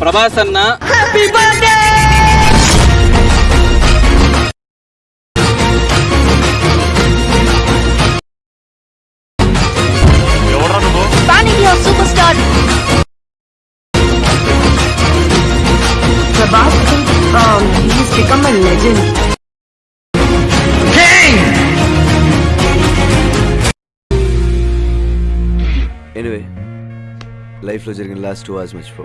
ప్రభాస్ అన్న. ఎవరా నువ్వు? Super star Prabhas, I think um, he's anyway లైఫ్లో జరిగిన లాస్ట్ టూ అవర్స్ మర్చిపో.